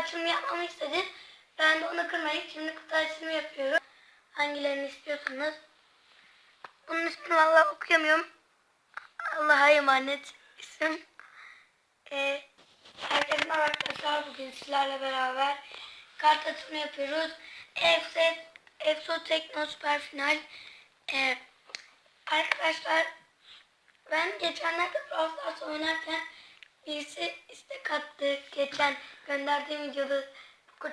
açılımı yapmamı istedi. Ben de onu kırmayıp şimdi kutu açılımı yapıyorum. Hangilerini istiyorsanız. Bunun ismini valla okuyamıyorum. Allah'a emanet isim. Ee, herkese merhaba arkadaşlar. Bugün sizlerle beraber kart açılımı yapıyoruz. EFSE, EFSO Tekno Süper Final. Ee, arkadaşlar ben geçenlerde Brawl Stars oynarken birisi istek attı. Geçen gönderdiğim videoda,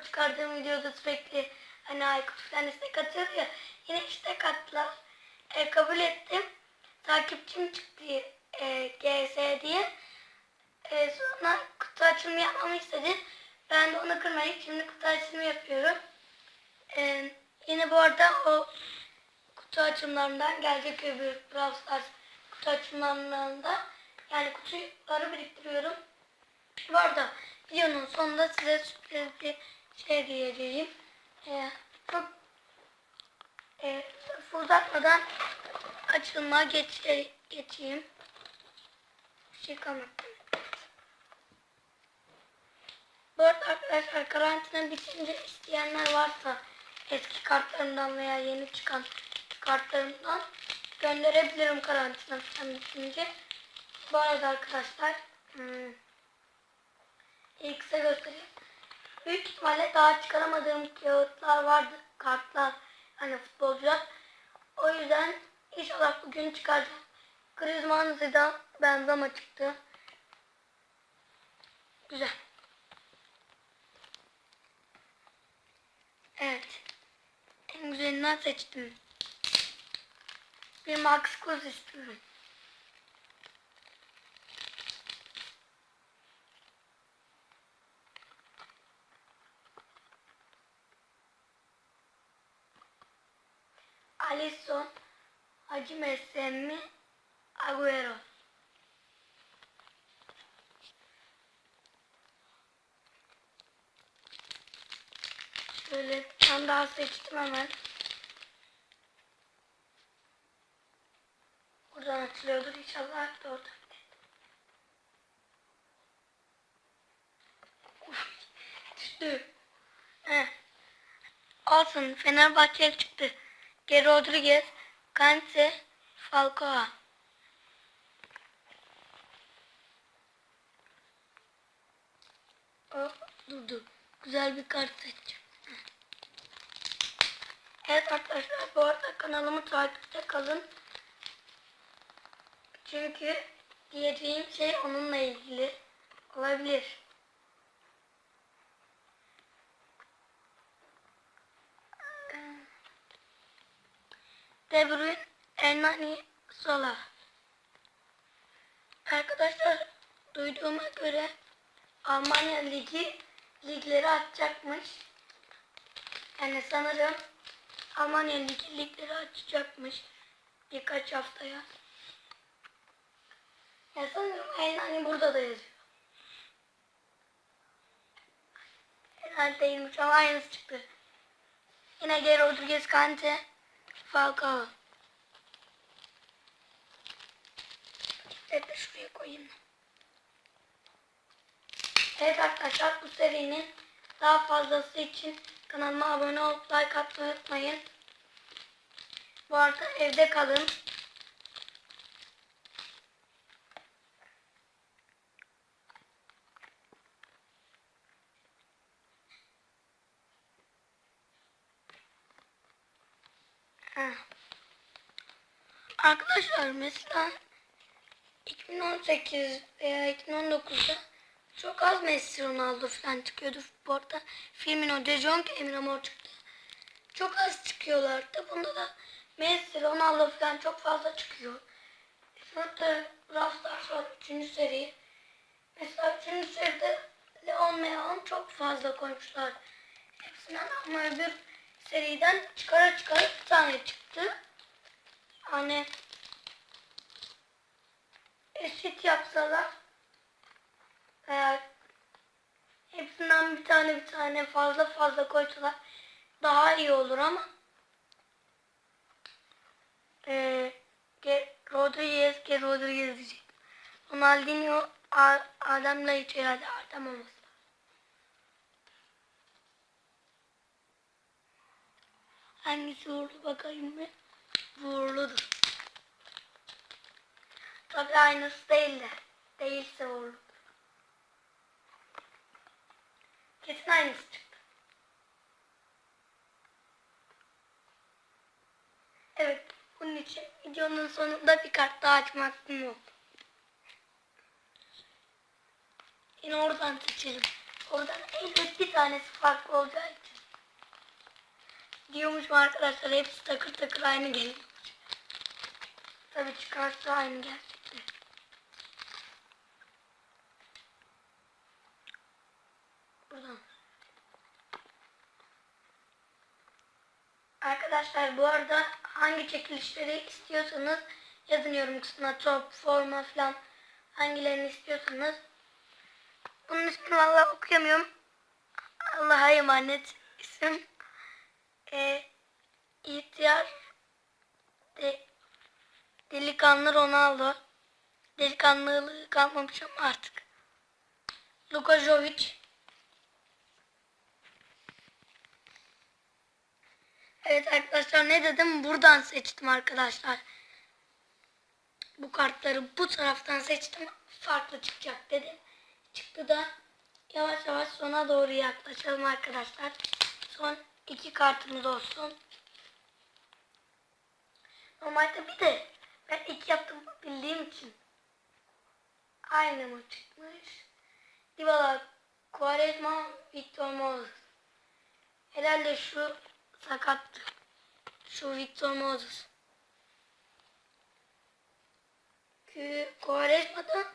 çıkardığım videoda sürekli hani Aykut falan istek atıyordu ya. Yine istek attılar. E, kabul ettim. Takipçim çıktı e, GS diye. E, sonra kutu açılımı yapmamı istedi. Ben de onu kırmayıp şimdi kutu açılımı yapıyorum. E, yine bu arada o kutu açımlarından gelecek öbür Brawl kutu açımlarında yani kutuları biriktiriyorum. Bu arada videonun sonunda size sürpriz bir şey diyeceğim. Ee, çok e, uzatmadan açılma geç, geçeyim. Bir şey kalmadı. Bu arada arkadaşlar karantina bitince isteyenler varsa eski kartlarımdan veya yeni çıkan kartlarımdan gönderebilirim karantina bitince. Bu arada arkadaşlar hmm, ilk size göstereyim. Büyük ihtimalle daha çıkaramadığım kağıtlar vardı. Kartlar hani futbolcular. O yüzden inşallah bugün çıkaracağım. Griezmann Zidane Benzema çıktı. Güzel. Evet. En güzelinden seçtim. Bir Max Cruz istiyorum. Alisson, Hacı Mesemi, Agüero. Şöyle bir tane daha seçtim hemen. Buradan açılıyordur inşallah da orada. Uf, düştü. Heh. Olsun Fenerbahçe çıktı. Geri Rodriguez, Kante, Falcao. Oh, durdu. Güzel bir kart seçeceğim. Evet arkadaşlar bu arada kanalımı takipte kalın. Çünkü diyeceğim şey onunla ilgili olabilir. De Bruyne, Ernani, Salah. Arkadaşlar duyduğuma göre Almanya Ligi ligleri açacakmış. Yani sanırım Almanya Ligi ligleri açacakmış birkaç haftaya. Ya sanırım Ernani burada da yazıyor. Herhalde değilmiş ama aynısı çıktı. Yine Geri Rodriguez Kante Falcao. Evet şuraya koyayım. Evet arkadaşlar bu serinin daha fazlası için kanalıma abone olup like atmayı unutmayın. Bu arada evde kalın. Arkadaşlar mesela 2018 veya 2019'da çok az Messi Ronaldo falan çıkıyordu futbolda. Firmino, De Jong, Emre Mor çıktı. Çok az çıkıyorlardı. Bunda da Messi, Ronaldo falan çok fazla çıkıyor. Şurada Brawl Stars var 3. seri. Mesela 3. seride Leon Leon çok fazla koymuşlar. Hepsinden ama öbür seriden çıkara çıkara bir tane çıktı. Hani eşit yapsalar eğer hepsinden bir tane bir tane fazla fazla koysalar daha iyi olur ama ee, Rodriguez ki Rodriguez diyecek. Ronaldinho Adem'le hiç herhalde Adem olmaz. Hangisi uğurlu bakayım mı? Uğurludur. Tabii aynısı değil de. Değilse uğurludur. Kesin aynısı çıktı. Evet. Bunun için videonun sonunda bir kart daha açma hakkım oldu. Yine oradan seçelim. Oradan elbet bir tanesi farklı olacağı için. Diyormuş arkadaşlar hepsi takır takır aynı geliyormuş. Tabii çıkarsa aynı gerçekten. Buradan. Arkadaşlar bu arada hangi çekilişleri istiyorsanız yazın yorum kısmına top, forma falan hangilerini istiyorsanız. Bunun ismini valla okuyamıyorum. Allah'a emanet isim. Ee, ihtiyar de, delikanlı Ronaldo. Delikanlılığı kalmamış ama artık. Luka Jovic. Evet arkadaşlar ne dedim? Buradan seçtim arkadaşlar. Bu kartları bu taraftan seçtim. Farklı çıkacak dedim. Çıktı da yavaş yavaş sona doğru yaklaşalım arkadaşlar. Son iki kartımız olsun. Normalde bir de ben iki yaptım bildiğim için. Aynı mı çıkmış? Dybala, Quaresma, Victor Moses. Herhalde şu sakattı. Şu Victor Moses. Ki Quaresma'da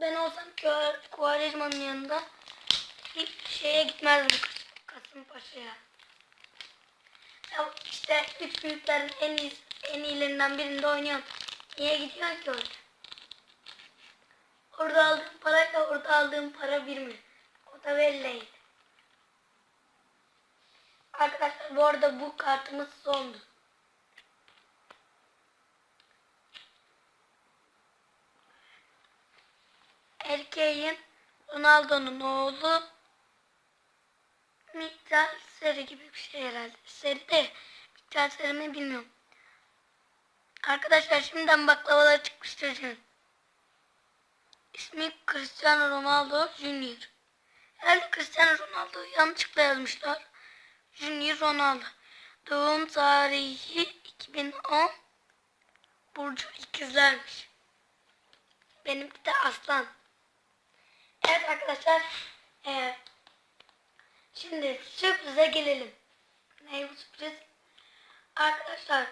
ben olsam Quaresma'nın yanında hiç şeye gitmezdim Kasımpaşa'ya. Ya işte üç büyüklerin en iyi en iyilerinden birinde oynuyorum. Niye gidiyorsun ki orada? Orada aldığım parayla orada aldığım para bir mi? O da belliydi. Arkadaşlar bu arada bu kartımız sondu. Erkeğin Ronaldo'nun oğlu Miktar Seri gibi bir şey herhalde. Seri de Miktar Seri mi bilmiyorum. Arkadaşlar şimdiden baklavalar çıkmış çocuğun. İsmi Cristiano Ronaldo Junior. Herhalde Cristiano Ronaldo yanlışlıkla yazmışlar. Junior Ronaldo. Doğum tarihi 2010. Burcu ikizlermiş. Benimki de aslan. Evet arkadaşlar. Ee, şimdi sürprize gelelim. Ne bu sürpriz? Arkadaşlar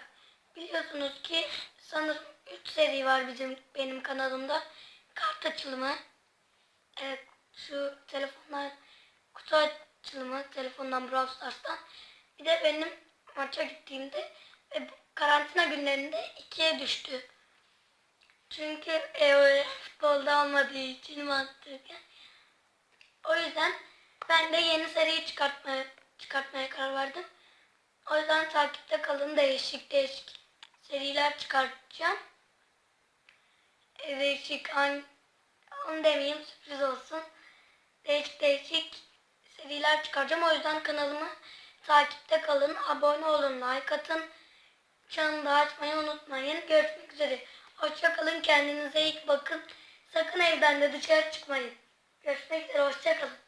biliyorsunuz ki sanırım 3 seri var bizim benim kanalımda. Kart açılımı. Evet şu telefonlar kutu açılımı telefondan Brawl Stars'tan. Bir de benim maça gittiğimde ve karantina günlerinde ikiye düştü. Çünkü e, futbolda olmadığı için mantıken. O yüzden ben de yeni seriyi çıkartmaya, çıkartmaya karar verdim. O yüzden takipte kalın değişik değişik seriler çıkartacağım. E, değişik an, onu demeyeyim sürpriz olsun. Değişik değişik şeyler çıkaracağım. O yüzden kanalıma takipte kalın. Abone olun, like atın. Çanı da açmayı unutmayın. Görüşmek üzere. Hoşçakalın. Kendinize iyi bakın. Sakın evden de dışarı çıkmayın. Görüşmek üzere. Hoşçakalın.